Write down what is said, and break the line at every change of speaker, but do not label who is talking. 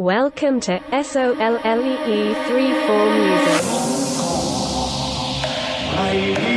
Welcome to SOLLEE 34 Music.